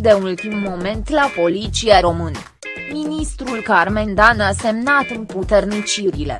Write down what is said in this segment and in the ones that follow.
de ultim moment la poliția română. Ministrul Carmen Dan a semnat împuternicirile.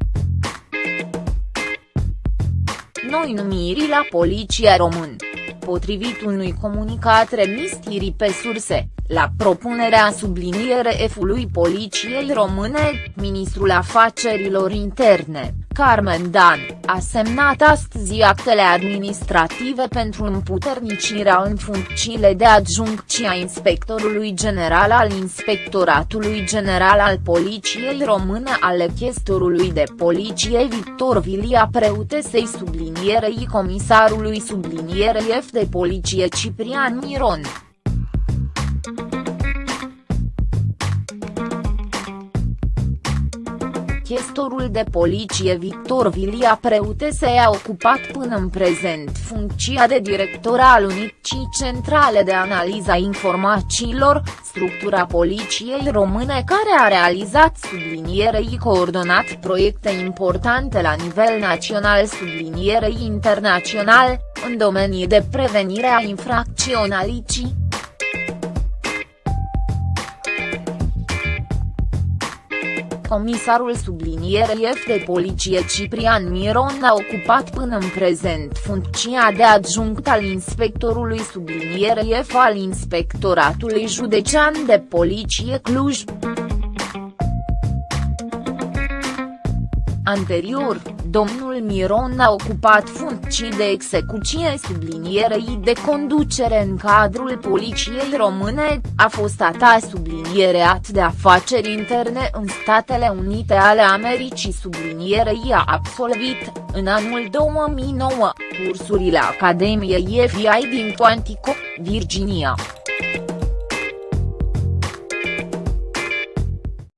Noi numiri la poliția română. Potrivit unui comunicat remis pe surse, la propunerea subliniere F-ului Poliției Române, ministrul afacerilor interne, Carmen Dan, a semnat astăzi actele administrative pentru împuternicirea în funcțiile de adjunct și a inspectorului general al Inspectoratului General al Poliției Române ale chestorului de poliție Victor Vilia Preutesei sublinierei comisarului sublinierei F de poliție Ciprian Miron. Chestorul de poliție Victor Vilia Preutese a ocupat până în prezent funcția de director al Unicii Centrale de Analiza Informațiilor, structura poliției române care a realizat sublinierei coordonat proiecte importante la nivel național sublinierei internațional, în domenii de prevenire a infracționalității. Comisarul sublinierei F de poliție Ciprian Miron a ocupat până în prezent funcția de adjunct al inspectorului sublinierei F al Inspectoratului Județean de Poliție Cluj. Anterior, domnul Miron a ocupat funcții de execuție sublinierei de conducere în cadrul Poliției Române, a fost ata subliniereat de afaceri interne în Statele Unite ale Americii sublinierei a absolvit, în anul 2009, cursurile Academiei FBI din Quantico, Virginia.